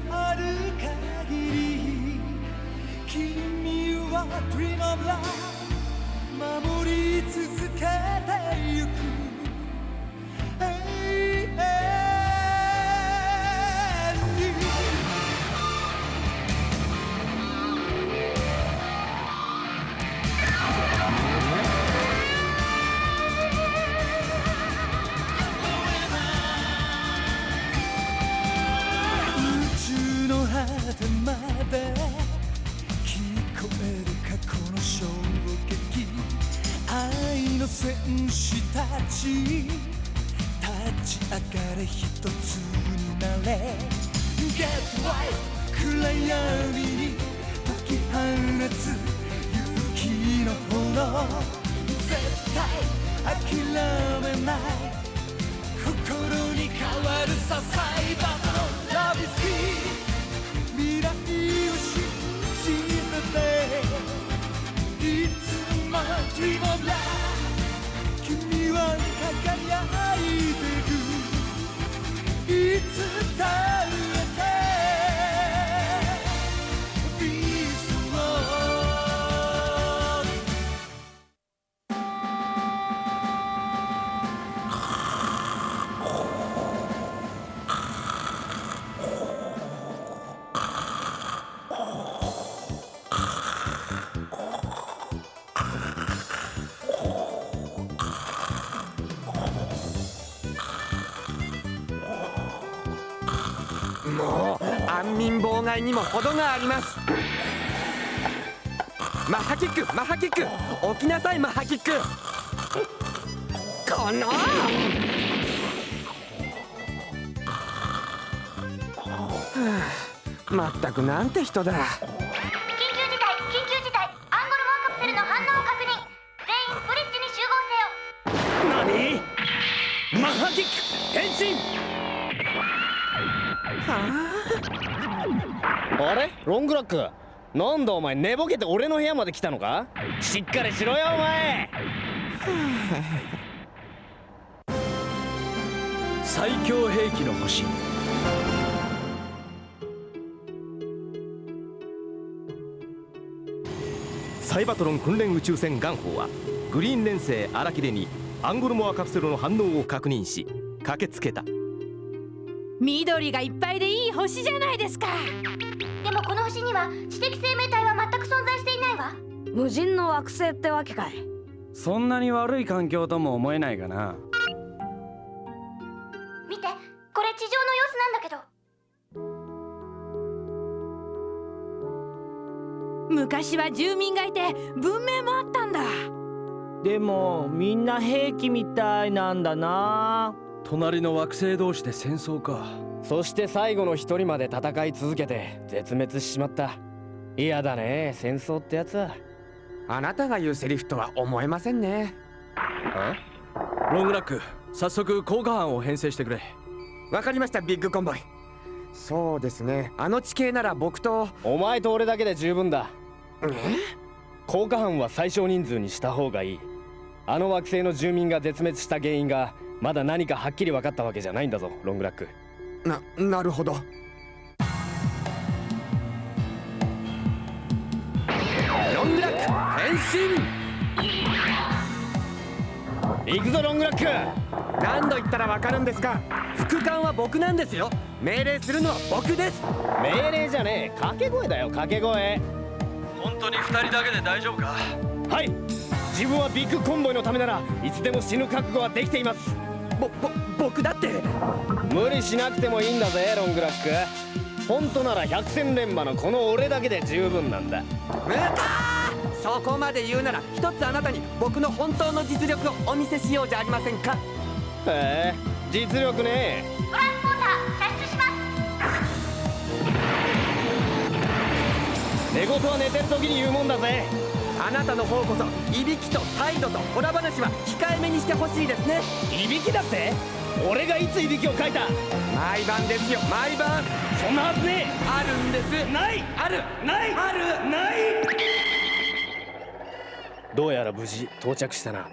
のある限り君は Dream of Love 守り続けてゆくの戦士たち。立ち上がれ一つになれ。Get right 暗闇に解き放つ勇気の炎。絶対諦めない。心に変わるさサイバーの Love is here 未来を信じてて。いつも Dream of Love 輝いてく。いつだ妨害にも程があります。マッハキックマッハキック起きなさいマッハキックこの。はあまったくなんて人だ。緊急事態緊急事態。アンゴルモアカプセルの反応を確認。全員ブリッジに集合せよ。何？マッハキック変身。あ？れ？ロングラック。なんだお前寝ぼけて俺の部屋まで来たのか？しっかりしろよお前。最強兵器の星。サイバトロン訓練宇宙船ガンホーはグリーン連星荒木でにアンゴルモアカプセルの反応を確認し駆けつけた。緑がいっぱいでいい星じゃないですか星には知的生命体は全く存在していないわ。無人の惑星ってわけかい。そんなに悪い環境とも思えないがな。見てこれ地上の様子なんだけど。昔は住民がいて文明もあったんだ。でもみんな兵器みたいなんだな隣の惑星同士で戦争かそして最後の一人まで戦い続けて絶滅しちまった。嫌だね戦争ってやつは。あなたが言うセリフとは思えませんね。ロングラック早速効果班を編成してくれ。わかりましたビッグコンボイ。そうですね。あの地形なら僕と。お前と俺だけで十分だ。え？効果班は最小人数にした方がいい。あの惑星の住民が絶滅した原因がまだ何かはっきり分かったわけじゃないんだぞロングラックななるほど。ロングラック変身。行くぞロングラック。何度言ったらわかるんですか。副官は僕なんですよ。命令するのは僕です。命令じゃねえ。掛け声だよ掛け声。本当に二人だけで大丈夫か。はい。自分はビッグコンボイのためならいつでも死ぬ覚悟はできていますぼぼ僕だって。無理しなくてもいいんだぜロングラック。本当なら百戦錬磨のこの俺だけで十分なんだ。むかー！そこまで言うなら一つあなたに僕の本当の実力をお見せしようじゃありませんか。へえ実力ねトランスポーター射出します。寝言は寝てる時に言うもんだぜあなたの方こそいびきと態度とホラ話は控えめにしてほしいですね。いびきだって？俺がいついびきをかいた？毎晩ですよ毎晩。そんなはずねあるんです。えない。ある。ない。ある。ない。どうやら無事到着したな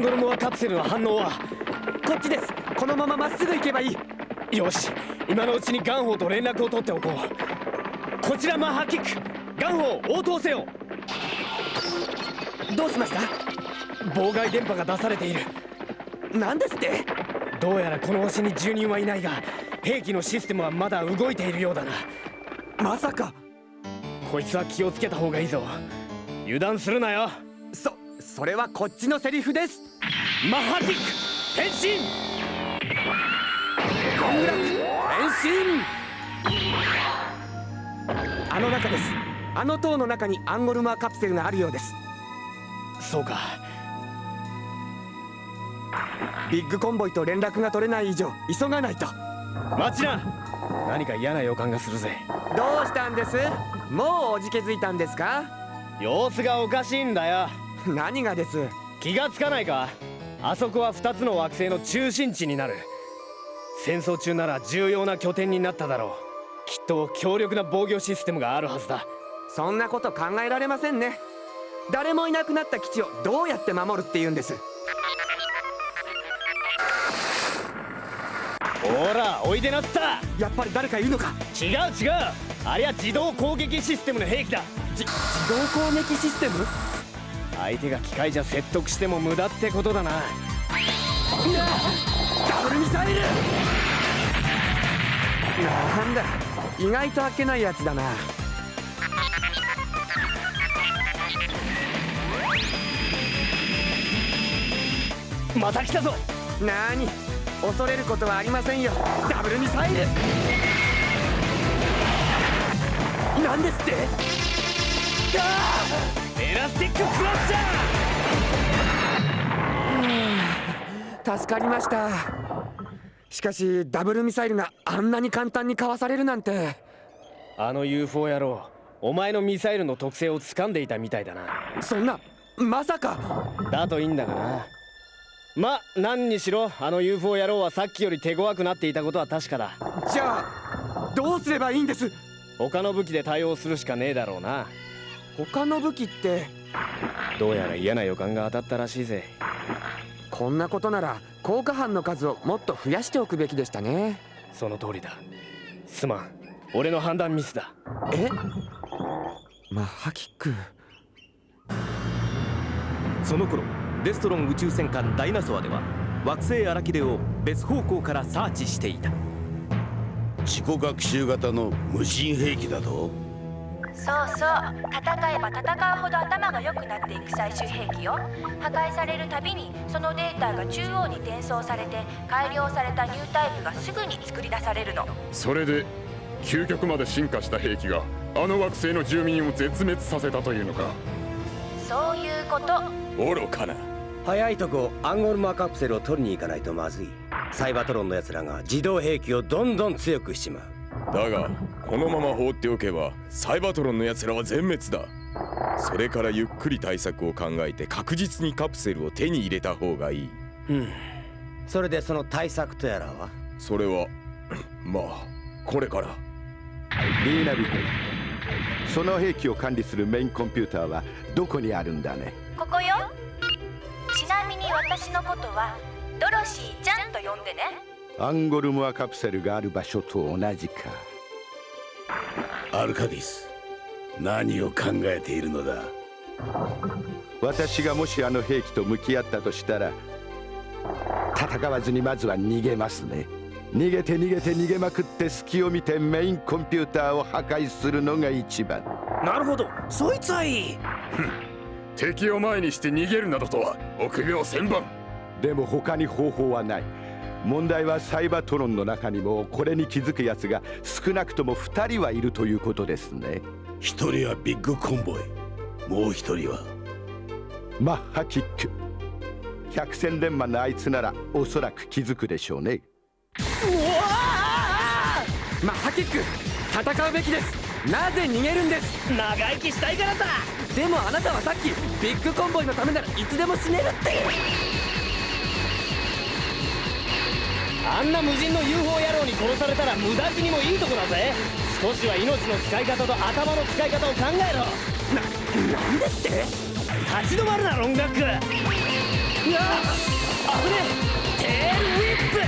ルモアカプセルの反応はこっちです。このまままっすぐ行けばいい。よし。今のうちにガンホーと連絡を取っておこう。こちらマッハキック。ガンホー応答せよ。どうしました？妨害電波が出されている。何ですって？どうやらこの星に住人はいないが兵器のシステムはまだ動いているようだな。まさか。こいつは気をつけた方がいいぞ。油断するなよ。そそれはこっちのセリフです。マッハキック変身。ロングラック変身。あの中です。あの塔の中にアンゴルマーカプセルがあるようです。そうか。ビッグコンボイと連絡が取れない以上急がないと。待ちな。何か嫌な予感がするぜ。どうしたんです？もうおじけづいたんですか？様子がおかしいんだよ 何がです？気がつかないか？あそこは2つの惑星の中心地になる。戦争中なら重要な拠点になっただろう。きっと強力な防御システムがあるはずだ。そんなこと考えられませんね。誰もいなくなった基地をどうやって守るって言うんです？ほらおいでなった。やっぱり誰かいるのか？違う違う。ありゃ自動攻撃システムの兵器だ。じ自動攻撃システム？相手が機械じゃ説得しても無駄ってことだな。ダブルミサイル！なんだ意外と開けないやつだな。また来たぞ！なに恐れることはありませんよ。ダブルミサイル！なんですって？エラスティッククラッシャー。助かりました。しかしダブルミサイルがあんなに簡単にかわされるなんて。あの UFO 野郎お前のミサイルの特性を掴んでいたみたいだな。そんなまさか。だといいんだがな。ま何にしろあの UFO 野郎はさっきより手強くなっていたことは確かだ。じゃあどうすればいいんです？他の武器で対応するしかねえだろうな他の武器ってどうやら嫌な予感が当たったらしいぜ。こんなことなら効果班の数をもっと増やしておくべきでしたね。その通りだ。すまん。俺の判断ミスだ。え？マッハキック。その頃デストロン宇宙戦艦ダイナソアでは惑星アラキデを別方向からサーチしていた。自己学習型の無人兵器だと？そうそう。戦えば戦うほど頭が良くなっていく最終兵器よ。破壊されるたびにそのデータが中央に転送されて改良されたニュータイプがすぐに作り出されるの。それで究極まで進化した兵器があの惑星の住民を絶滅させたというのか？そういうこと。愚かな。早いとこアンゴルマカプセルを取りに行かないとまずい。サイバトロンの奴らが自動兵器をどんどん強くしちまう。だがこのまま放っておけばサイバトロンの奴らは全滅だ。それからゆっくり対策を考えて確実にカプセルを手に入れた方がいい。うん。それでその対策とやらは？それは まあこれから。リーナビ君その兵器を管理するメインコンピューターはどこにあるんだね？ここよ。ちなみに私のことはドロシーちゃんと呼んでね。アンゴルモアカプセルがある場所と同じかアルカディス。何を考えているのだ？私がもしあの兵器と向き合ったとしたら戦わずにまずは逃げますね。逃げて逃げて逃げまくって隙を見てメインコンピューターを破壊するのが一番。なるほど。そいつはいい。敵を前にして逃げるなどとは臆病千番でも他に方法はない問題はサイバトロンの中にもこれに気づく奴が少なくとも2人はいるということですね。一人はビッグコンボイもう一人は。マッハキック。百戦錬磨のあいつならおそらく気づくでしょうね。マッハキック戦うべきです。なぜ逃げるんです？長生きしたいからだでもあなたはさっきビッグコンボイのためならいつでも死ねるってあんな無人の UFO 野郎に殺されたら無駄死にもいいとこだぜ。少しは命の使い方と頭の使い方を考えろ。な、なんですって？立ち止まるなロンガックうわ。あぶねえ。テールウィップ。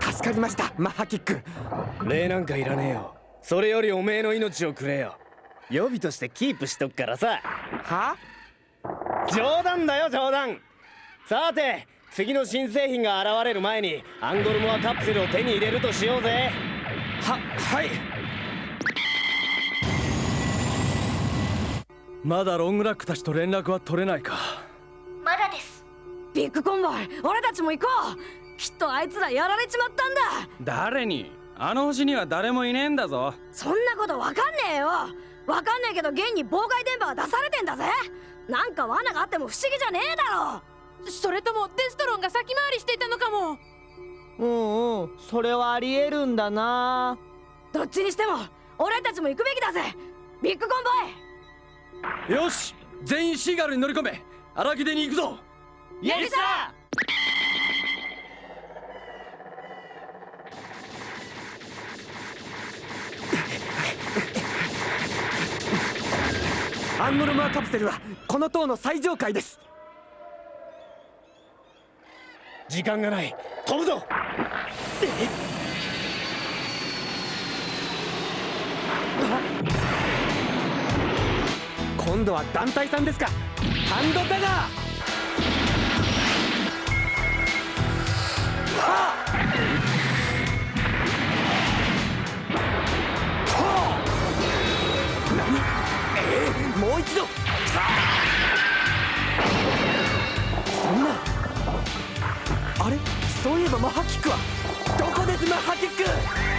た助かりましたマッハキック。礼なんかいらねえよ。それよりおめえの命をくれよ。予備としてキープしとくからさ。は冗談だよ冗談。さて次の新製品が現れる前にアンゴルモアカプセルを手に入れるとしようぜ。ははい。まだロングラックたちと連絡は取れないか。まだです。ビッグコンボイ俺たちも行こう。きっとあいつらやられちまったんだ。誰に？あの星には誰もいねえんだぞ。そんなことわかんねえよ。わかんねえけど現に妨害電波が出されてんだぜなんか罠があっても不思議じゃねえだろ。それともデストロンが先回りしていたのかも。うんうんそれはありえるんだな。どっちにしても俺たちも行くべきだぜ。ビッグコンボイ。よし全員シーガルに乗り込め。荒木出に行くぞ。イエスさアンノルマーカプセルはこの塔の最上階です。時間がない。飛ぶぞ。今度は団体さんですか。ハンドタガー。もう一度。そんな。あれ？そういえばマハキックは。どこですマハキック？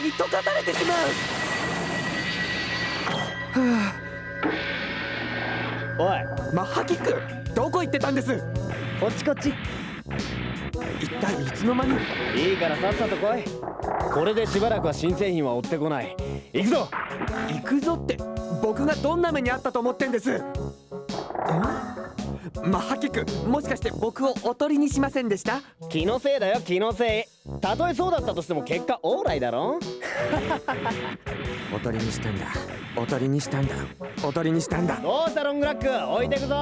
リームみたいに溶かされてしまう。はおい。マッハキックどこ行ってたんです？こっちこっち。一体いつの間に？いいからさっさと来い。これでしばらくは新製品は追ってこない。行くぞ。行くぞって僕がどんな目にあったと思ってんです？んマッハキックもしかして僕をおとりにしませんでした？気のせいだよ気のせいたとえそうだったとしても結果オーライだろ？おとりにしたんだ。おとりにしたんだ。おとりにしたんだ。どうしたロングラック？置いてくぞ。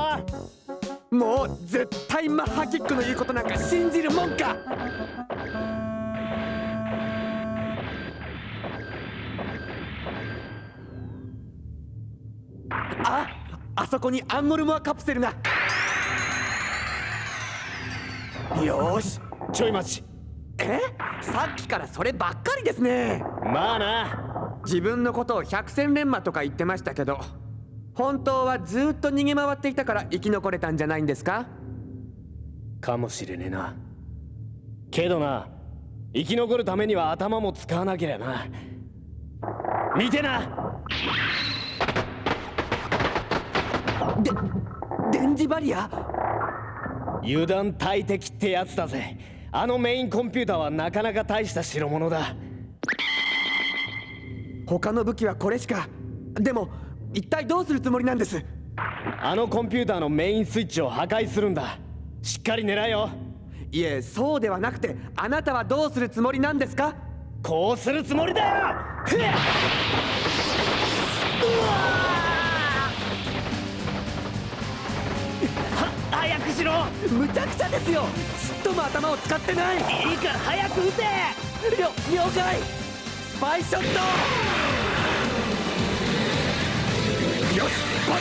もう絶対マッハキックの言うことなんか信じるもんか。ああそこにアンゴルモアカプセルが。よし。ちょい待ちえ？さっきからそればっかりですね。まあな。自分のことを百戦錬磨とか言ってましたけど本当はずっと逃げ回っていたから生き残れたんじゃないんですか？かもしれねえな。けどな生き残るためには頭も使わなけりゃな。見てな。で電磁バリア？油断大敵ってやつだぜあのメインコンピューターはなかなか大した代物だ。他の武器はこれしか。でも一体どうするつもりなんです？あのコンピューターのメインスイッチを破壊するんだ。しっかり狙えよ。いえそうではなくてあなたはどうするつもりなんですか？こうするつもりだよ。ふっ早くしろ。むちゃくちゃですよ。ちっとも頭を使ってない。いいから早く撃て。了了解。スパイショット。よしバッ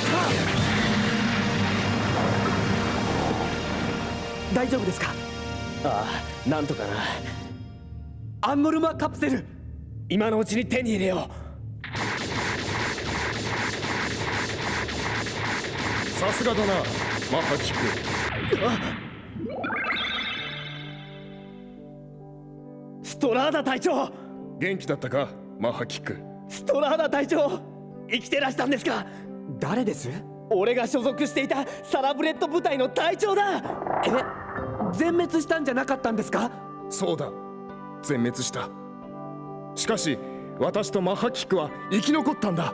タ大丈夫ですか？ああなんとかな。アンゴルマカプセル今のうちに手に入れよう。さすがだな。マッハキックストラーダ隊長。元気だったか？マッハキック。ストラーダ隊長生きてらしたんですか？誰です？俺が所属していたサラブレッド部隊の隊長だ！え？全滅したんじゃなかったんですか？そうだ。全滅した。しかし私とマッハキックは生き残ったんだ。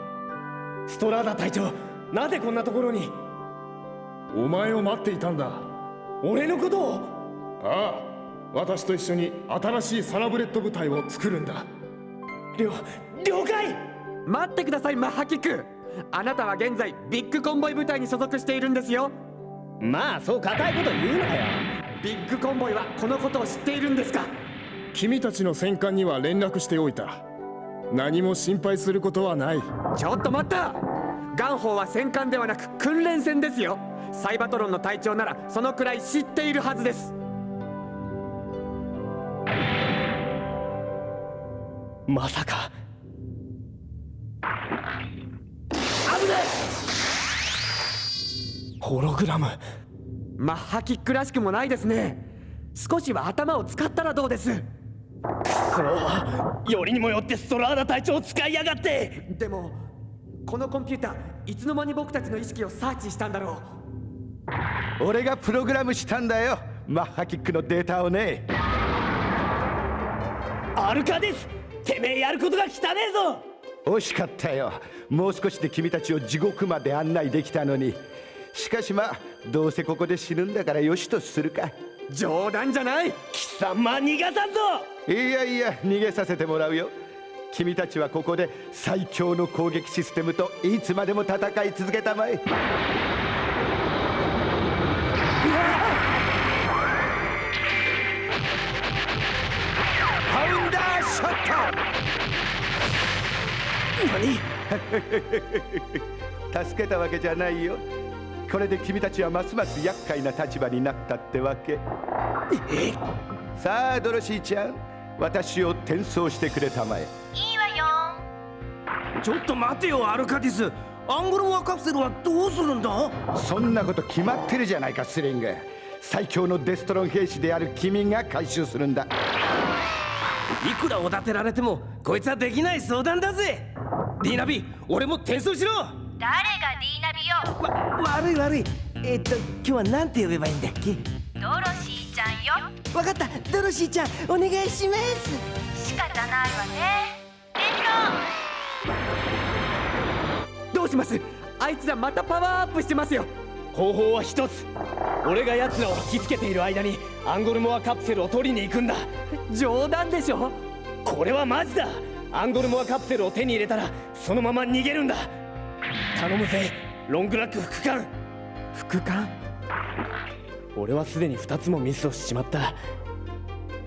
ストラーダ隊長なぜこんなところに？お前を待っていたんだ。俺のことを。ああ私と一緒に新しいサラブレッド部隊を作るんだ。了了解。待ってくださいマッハキック。あなたは現在ビッグコンボイ部隊に所属しているんですよ。まあそう固いこと言うなよ。ビッグコンボイはこのことを知っているんですか。君たちの戦艦には連絡しておいた。何も心配することはない。ちょっと待ったガンホーは戦艦ではなく訓練船ですよ。サイバトロンの隊長ならそのくらい知っているはずです。まさか。危ないホログラム。マッハキックらしくもないですね。少しは頭を使ったらどうです？くそよりにもよってストラーダ隊長を使いやがって。でもこのコンピューターいつの間に僕たちの意識をサーチしたんだろう。俺がプログラムしたんだよ。マッハキックのデータをね。アルカですてめえやることが汚ねえぞ。惜しかったよ。もう少しで君たちを地獄まで案内できたのに。しかしまあどうせここで死ぬんだからよしとするか。冗談じゃない。貴様逃がさんぞ。いやいや逃げさせてもらうよ君たちはここで最強の攻撃システムといつまでも戦い続けたまえ。助けたわけじゃないよ。これで君たちはますます厄介な立場になったってわけ。さあドロシーちゃん私を転送してくれたまえ。いいわよ。ちょっと待てよアルカディス。アンゴルモアカプセルはどうするんだ？そんなこと決まってるじゃないかスリング。最強のデストロン兵士である君が回収するんだ。いくらおだてられてもこいつはできない相談だぜ。ディーナビ俺も転送しろ。誰がディーナビよ。わ悪い悪い。えっと今日は何て呼べばいいんだっけ？ドロシーよ。わかった。ドロシーちゃんお願いします。仕方ないわね。どうします？あいつらまたパワーアップしてますよ。方法は一つ。俺が奴らを引きつけている間にアンゴルモアカプセルを取りに行くんだ。冗談でしょ？これはマジだ。アンゴルモアカプセルを手に入れたらそのまま逃げるんだ。頼むぜロングラック副官。副官？俺はすでに2つもミスをしちまった。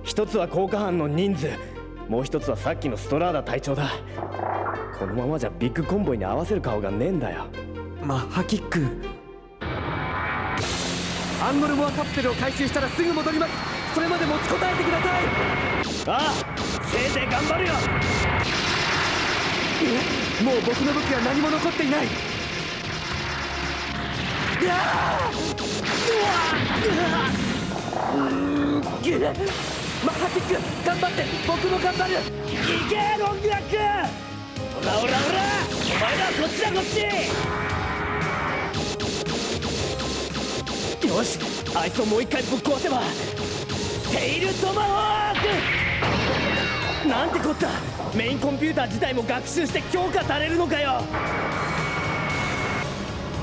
一つは効果班の人数。もう一つはさっきのストラーダ隊長だ。このままじゃビッグコンボイに合わせる顔がねえんだよ。マッハキック。アンゴルモアカプセルを回収したらすぐ戻ります。それまで持ちこたえてください。ああせいぜい頑張るよ。えもう僕の武器は何も残っていない。うマッハキック頑張って僕も頑張るいけロングラックオラオラオラお前らこっちだこっちよしあいつをもう一回ぶっ壊せばテイルトマホークなんてこったメインコンピューター自体も学習して強化されるのかよ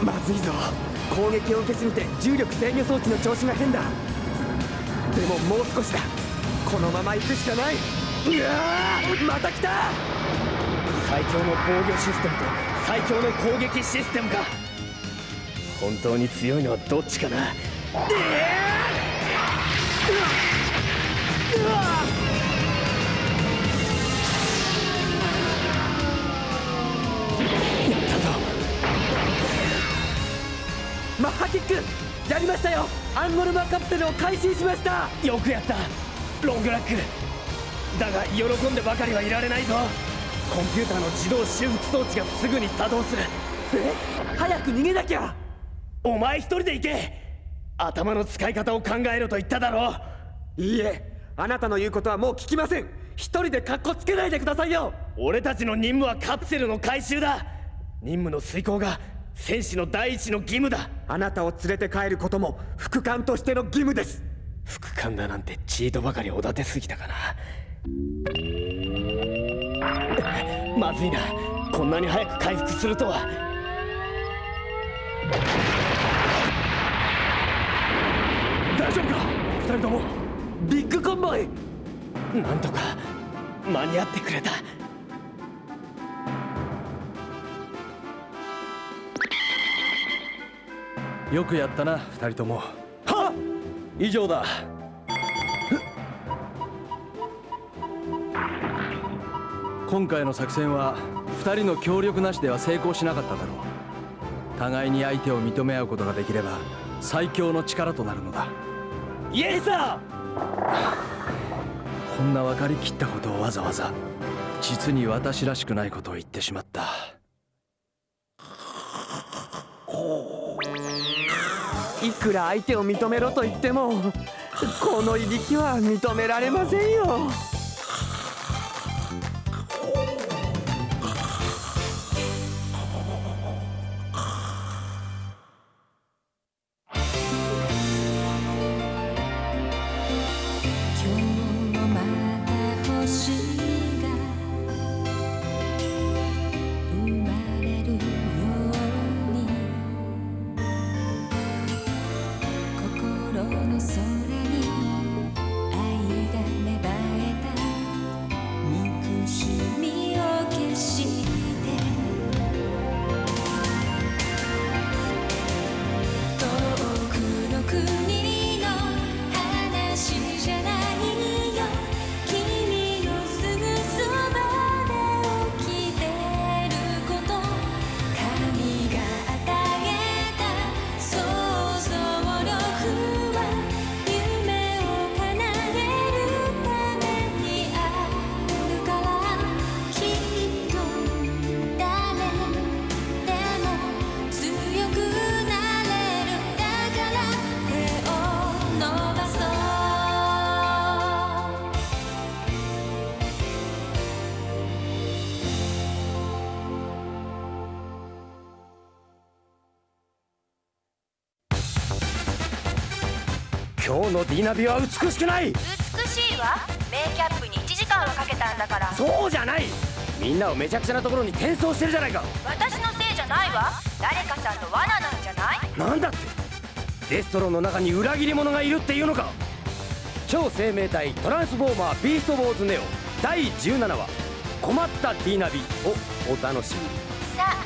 まずいぞ攻撃を受けすぎて重力制御装置の調子が変だ。でももう少しだ。このまま行くしかない。うわまた来た。最強の防御システムと最強の攻撃システムか本当に強いのはどっちかな。うわやキックやりましたよ。アンゴルマカプセルを回収しました。よくやった。ロングラック。だが喜んでばかりはいられないぞ。コンピューターの自動修復装置がすぐに作動する。え？早く逃げなきゃ。お前一人で行け。頭の使い方を考えろと言っただろう。いいえ。あなたの言うことはもう聞きません。一人でカッコつけないでくださいよ。俺たちの任務はカプセルの回収だ。任務の遂行が戦士の第一の義務だ。あなたを連れて帰ることも副官としての義務です。副官だなんてチートばかりおだてすぎたかな。まずいな。こんなに早く回復するとは。大丈夫か？二人とも。ビッグコンボイ。なんとか間に合ってくれたよくやったな二人とも。はっ！以上だ。今回の作戦は二人の協力なしでは成功しなかっただろう。互いに相手を認め合うことができれば最強の力となるのだ。イエスさこんな分かりきったことをわざわざ実に私らしくないことを言ってしまった。いくら相手を認めろと言ってもこのいびきは認められませんよ。今日のディナビは美しくない。美しいわ。メイキャップに1時間はかけたんだから。そうじゃない。みんなをめちゃくちゃなところに転送してるじゃないか。私のせいじゃないわ。誰かさんの罠なんじゃない？なんだって。デストロンの中に裏切り者がいるっていうのか。超生命体トランスフォーマービーストウォーズネオ。第17話。困ったディナビをお楽しみに。さあ